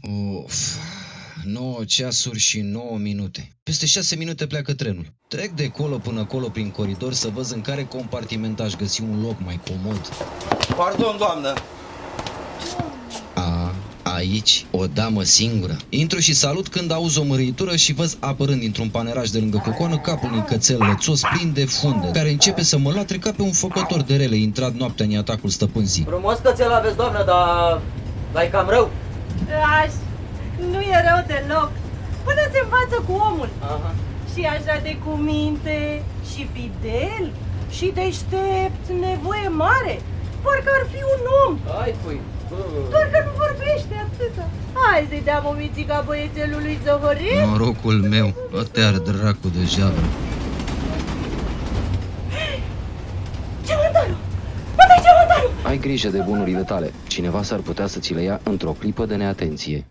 Uf, 9 ceasuri și 9 minute. Peste 6 minute pleacă trenul. Trec de colo până acolo prin coridor să văd în care compartiment aș găsi un loc mai comod. Pardon, doamnă. A, aici, o damă singură. Intru și salut când auzi o mărâitură și văd apărând dintr-un paneraj de lângă cocoană capul unui cățel lățos plin de funde, care începe să mă latre ca pe un făcător de rele intrat noaptea în atacul stăpânzii. Frumos că ți-l aveți, doamnă, dar... dar e cam rău. Aș, nu e rău deloc. Până se învață cu omul. Aha. Și așa de cuminte, și fidel, și deștept, nevoie mare. Parcă ar fi un om, Hai, pui. Bă. doar că nu vorbește atâta. Hai să-i dea o mițica băiețelului Zohorin. Norocul meu, te-ar dracu de javră. Ai grijă de bunurile tale. Cineva s-ar putea să ți le ia într-o clipă de neatenție.